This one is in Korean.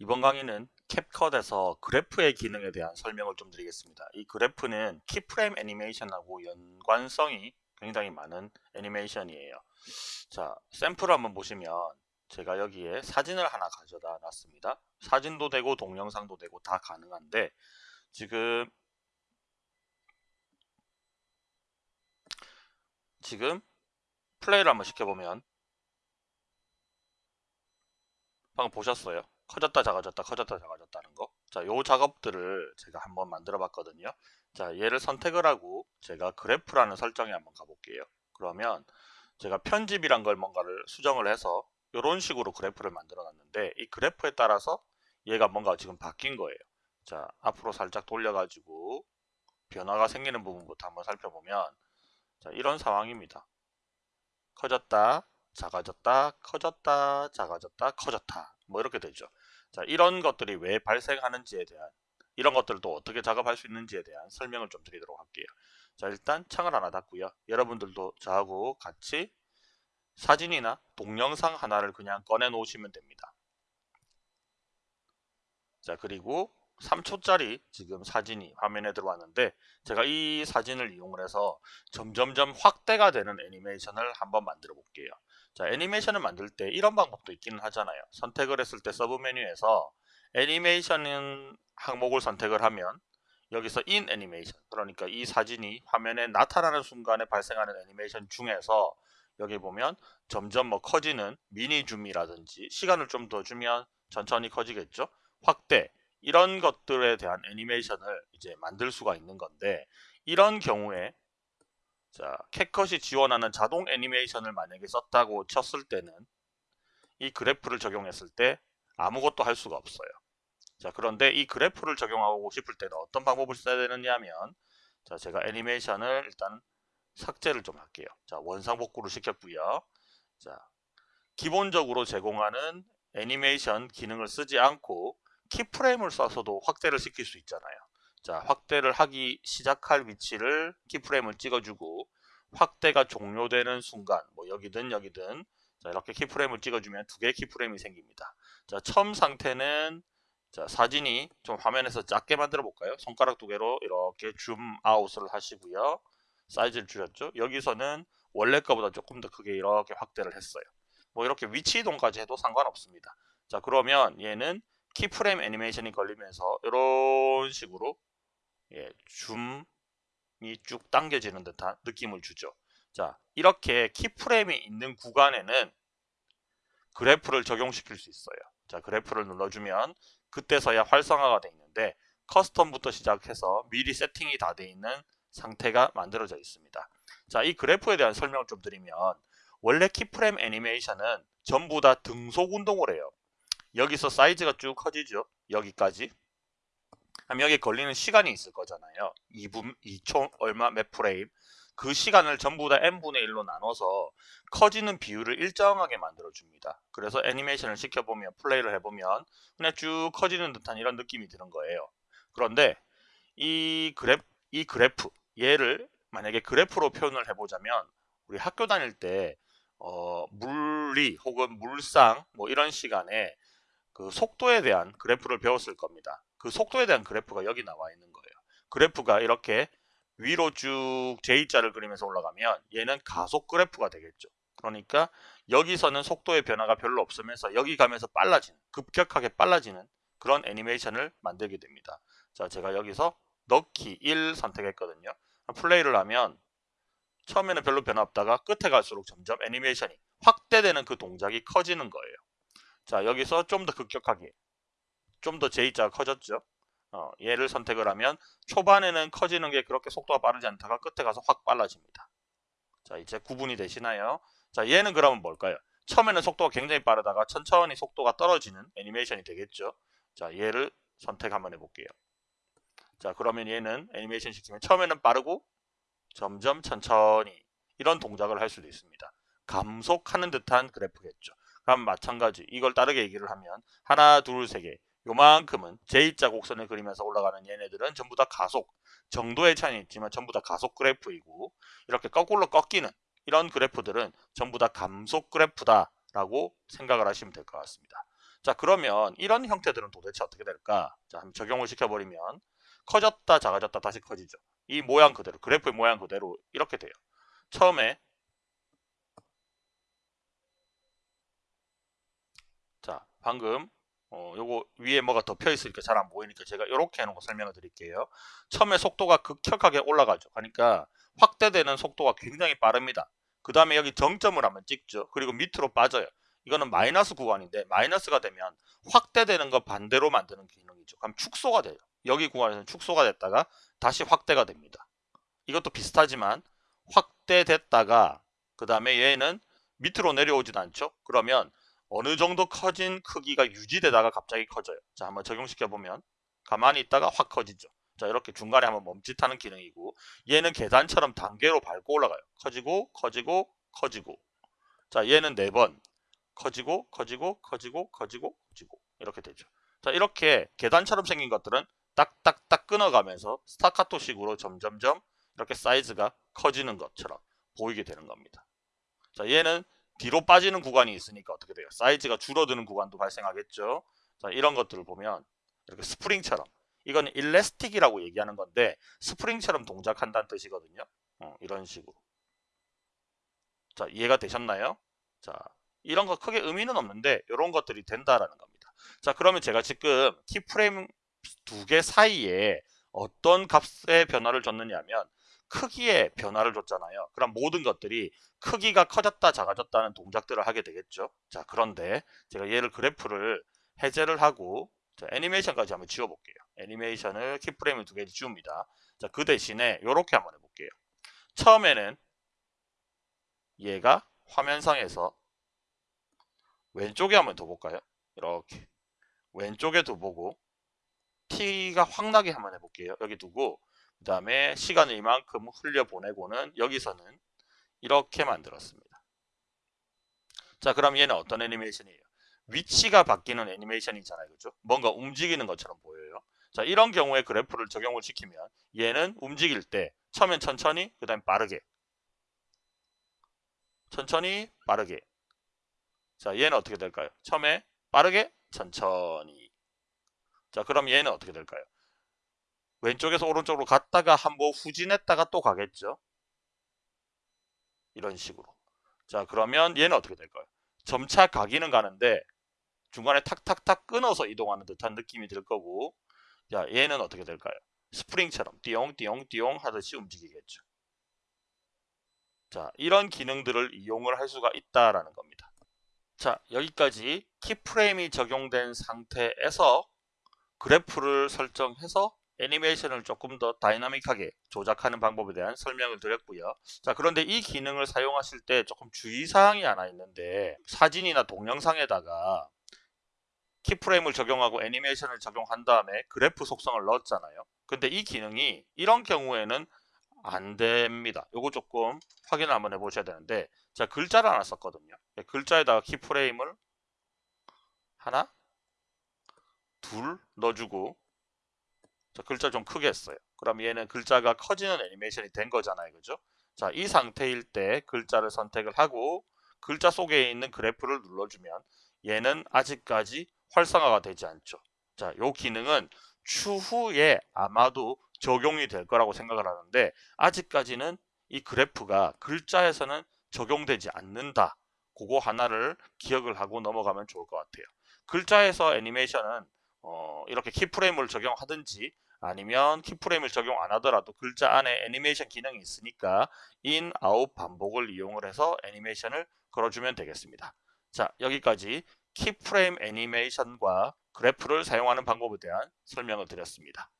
이번 강의는 캡컷에서 그래프의 기능에 대한 설명을 좀 드리겠습니다. 이 그래프는 키프레임 애니메이션하고 연관성이 굉장히 많은 애니메이션이에요. 자, 샘플을 한번 보시면 제가 여기에 사진을 하나 가져다 놨습니다. 사진도 되고 동영상도 되고 다 가능한데 지금 지금 플레이를 한번 시켜보면 방금 보셨어요? 커졌다 작아졌다 커졌다 작아졌다는 거. 자, 요 작업들을 제가 한번 만들어 봤거든요. 자, 얘를 선택을 하고 제가 그래프라는 설정에 한번 가볼게요. 그러면 제가 편집이란 걸 뭔가를 수정을 해서 이런 식으로 그래프를 만들어 놨는데 이 그래프에 따라서 얘가 뭔가 지금 바뀐 거예요. 자, 앞으로 살짝 돌려가지고 변화가 생기는 부분부터 한번 살펴보면 자, 이런 상황입니다. 커졌다, 작아졌다, 커졌다, 작아졌다, 커졌다. 뭐 이렇게 되죠. 자, 이런 것들이 왜 발생하는지에 대한 이런 것들도 어떻게 작업할 수 있는지에 대한 설명을 좀 드리도록 할게요. 자, 일단 창을 하나 닫고요. 여러분들도 저하고 같이 사진이나 동영상 하나를 그냥 꺼내 놓으시면 됩니다. 자, 그리고 3초짜리 지금 사진이 화면에 들어왔는데 제가 이 사진을 이용을 해서 점점점 확대가 되는 애니메이션을 한번 만들어 볼게요. 자 애니메이션을 만들 때 이런 방법도 있기는 하잖아요. 선택을 했을 때 sub 메뉴에서 애니메이션 항목을 선택을 하면 여기서 in 애니메이션 그러니까 이 사진이 화면에 나타나는 순간에 발생하는 애니메이션 중에서 여기 보면 점점 뭐 커지는 미니 줌이라든지 시간을 좀 더 주면 천천히 커지겠죠. 확대 이런 것들에 대한 애니메이션을 이제 만들 수가 있는 건데 이런 경우에 자 캣컷이 지원하는 자동 애니메이션을 만약에 썼다고 쳤을 때는 이 그래프를 적용했을 때 아무것도 할 수가 없어요. 자 그런데 이 그래프를 적용하고 싶을 때는 어떤 방법을 써야 되느냐 하면 자 제가 애니메이션을 일단 삭제를 좀 할게요. 자 원상 복구를 시켰고요. 자 기본적으로 제공하는 애니메이션 기능을 쓰지 않고 keyframe을 써서도 확대를 시킬 수 있잖아요. 자, 확대를 하기 시작할 위치를 keyframe을 찍어주고 확대가 종료되는 순간 뭐 여기든 여기든 자, 이렇게 keyframe을 찍어주면 두 개의 keyframe이 생깁니다. 자, 처음 상태는 자, 사진이 좀 화면에서 작게 만들어 볼까요? 손가락 두 개로 이렇게 zoom out을 하시고요. 사이즈를 줄였죠. 여기서는 원래 거보다 조금 더 크게 이렇게 확대를 했어요. 뭐 이렇게 위치 이동까지 해도 상관없습니다. 자, 그러면 얘는 키프레임 애니메이션이 걸리면서 이런 식으로 예, 줌이 쭉 당겨지는 듯한 느낌을 주죠. 자, 이렇게 키프레임이 있는 구간에는 그래프를 적용시킬 수 있어요. 자, 그래프를 눌러주면 그때서야 활성화가 되어 있는데 custom부터 시작해서 미리 세팅이 다 되어 있는 상태가 만들어져 있습니다. 자, 이 그래프에 대한 설명을 좀 드리면 원래 keyframe 애니메이션은 전부 다 등속 운동을 해요. 여기서 사이즈가 쭉 커지죠. 여기까지. 그럼 여기 걸리는 시간이 있을 거잖아요. 2분, 2초 얼마 몇 프레임. 그 시간을 전부 다 n분의 1로 나눠서 커지는 비율을 일정하게 만들어 줍니다. 그래서 애니메이션을 시켜보면 플레이를 해보면 그냥 쭉 커지는 듯한 이런 느낌이 드는 거예요. 그런데 이 그래프, 이 그래프 얘를 만약에 그래프로 표현을 해보자면 우리 학교 다닐 때 어, 물리 혹은 물상 뭐 이런 시간에 그 속도에 대한 그래프를 배웠을 겁니다. 그 속도에 대한 그래프가 여기 나와 있는 거예요. 그래프가 이렇게 위로 쭉 J자를 그리면서 올라가면 얘는 가속 그래프가 되겠죠. 그러니까 여기서는 속도의 변화가 별로 없으면서 여기 가면서 빨라지는 급격하게 빨라지는 그런 애니메이션을 만들게 됩니다. 자 제가 여기서 넣기 1 선택했거든요. 플레이를 하면 처음에는 별로 변화 없다가 끝에 갈수록 점점 애니메이션이 확대되는 그 동작이 커지는 거예요. 자 여기서 좀 더 급격하게 좀 더 J자가 커졌죠. 어, 얘를 선택을 하면 초반에는 커지는 게 그렇게 속도가 빠르지 않다가 끝에 가서 확 빨라집니다. 자 이제 구분이 되시나요? 자 얘는 그러면 뭘까요? 처음에는 속도가 굉장히 빠르다가 천천히 속도가 떨어지는 애니메이션이 되겠죠. 자 얘를 선택 한번 해볼게요. 자 그러면 얘는 애니메이션 시키면 처음에는 빠르고 점점 천천히 이런 동작을 할 수도 있습니다. 감속하는 듯한 그래프겠죠. 그럼 마찬가지 이걸 다르게 얘기를 하면 하나 둘 세 개 요만큼은 J자 곡선을 그리면서 올라가는 얘네들은 전부 다 가속 정도의 차이는 있지만 전부 다 가속 그래프이고 이렇게 거꾸로 꺾이는 이런 그래프들은 전부 다 감속 그래프다 라고 생각을 하시면 될 것 같습니다 자 그러면 이런 형태들은 도대체 어떻게 될까? 자 한번 적용을 시켜버리면 커졌다 작아졌다 다시 커지죠. 이 모양 그대로 그래프의 모양 그대로 이렇게 돼요. 처음에 자 방금 어, 요거 위에 뭐가 덮여 있으니까 잘 안 보이니까 제가 이렇게 해놓은 거 설명을 드릴게요. 처음에 속도가 급격하게 올라가죠. 그러니까 확대되는 속도가 굉장히 빠릅니다. 그 다음에 여기 정점을 한번 찍죠. 그리고 밑으로 빠져요. 이거는 마이너스 구간인데 마이너스가 되면 확대되는 거 반대로 만드는 기능이죠. 그럼 축소가 돼요. 여기 구간에서는 축소가 됐다가 다시 확대가 됩니다. 이것도 비슷하지만 확대됐다가 그 다음에 얘는 밑으로 내려오진 않죠. 그러면 어느 정도 커진 크기가 유지되다가 갑자기 커져요. 자 한번 적용시켜 보면 가만히 있다가 확 커지죠. 자 이렇게 중간에 한번 멈칫하는 기능이고 얘는 계단처럼 단계로 밟고 올라가요. 커지고 커지고 커지고 자 얘는 네번 커지고 커지고 커지고 커지고 커지고 이렇게 되죠. 자 이렇게 계단처럼 생긴 것들은 딱딱딱 끊어가면서 스타카토식으로 점점점 이렇게 사이즈가 커지는 것처럼 보이게 되는 겁니다. 자 얘는 뒤로 빠지는 구간이 있으니까 어떻게 돼요? 사이즈가 줄어드는 구간도 발생하겠죠. 자 이런 것들을 보면 이렇게 스프링처럼 이건 일레스틱이라고 얘기하는 건데 스프링처럼 동작한다는 뜻이거든요. 어, 이런 식으로. 자 이해가 되셨나요? 자 이런 거 크게 의미는 없는데 이런 것들이 된다라는 겁니다. 자 그러면 제가 지금 키프레임 두 개 사이에 어떤 값의 변화를 줬느냐면 크기의 변화를 줬잖아요. 그럼 모든 것들이 크기가 커졌다 작아졌다는 동작들을 하게 되겠죠. 자 그런데 제가 얘를 그래프를 해제를 하고 자, 애니메이션까지 한번 지워볼게요. 애니메이션을 키프레임을 두개 지웁니다. 자, 그 대신에 이렇게 한번 해볼게요. 처음에는 얘가 화면상에서 왼쪽에 한번 둬볼까요? 이렇게 왼쪽에 둬보고 T가 확 나게 한번 해볼게요. 여기 두고 그 다음에 시간을 이만큼 흘려보내고는 여기서는 이렇게 만들었습니다. 자 그럼 얘는 어떤 애니메이션이에요? 위치가 바뀌는 애니메이션이잖아요. 그죠? 뭔가 움직이는 것처럼 보여요. 자 이런 경우에 그래프를 적용을 시키면 얘는 움직일 때 처음엔 천천히 그 다음에 빠르게 천천히 빠르게 자 얘는 어떻게 될까요? 처음에 빠르게 천천히 자 그럼 얘는 어떻게 될까요? 왼쪽에서 오른쪽으로 갔다가 한번 후진했다가 또 가겠죠. 이런 식으로. 자 그러면 얘는 어떻게 될까요? 점차 가기는 가는데 중간에 탁탁탁 끊어서 이동하는 듯한 느낌이 들 거고 자 얘는 어떻게 될까요? 스프링처럼 띠용띠용띠용 하듯이 움직이겠죠. 자 이런 기능들을 이용을 할 수가 있다라는 겁니다. 자 여기까지 키프레임이 적용된 상태에서 그래프를 설정해서 애니메이션을 조금 더 다이나믹하게 조작하는 방법에 대한 설명을 드렸고요. 자 그런데 이 기능을 사용하실 때 조금 주의사항이 하나 있는데 사진이나 동영상에다가 키프레임을 적용하고 애니메이션을 적용한 다음에 그래프 속성을 넣었잖아요. 근데 이 기능이 이런 경우에는 안 됩니다. 요거 조금 확인을 한번 해보셔야 되는데 자 글자를 하나 썼거든요. 글자에다가 키프레임을 하나 둘 넣어주고 자, 글자 좀 크게 했어요. 그럼 얘는 글자가 커지는 애니메이션이 된 거잖아요. 그죠? 자, 이 상태일 때 글자를 선택을 하고 글자 속에 있는 그래프를 눌러주면 얘는 아직까지 활성화가 되지 않죠. 자, 요 기능은 추후에 아마도 적용이 될 거라고 생각을 하는데 아직까지는 이 그래프가 글자에서는 적용되지 않는다. 그거 하나를 기억을 하고 넘어가면 좋을 것 같아요. 글자에서 애니메이션은 어, 이렇게 keyframe을 적용하든지 아니면 keyframe을 적용 안 하더라도 글자 안에 애니메이션 기능이 있으니까 in, out 반복을 이용을 해서 애니메이션을 걸어주면 되겠습니다. 자 여기까지 keyframe 애니메이션과 그래프를 사용하는 방법에 대한 설명을 드렸습니다.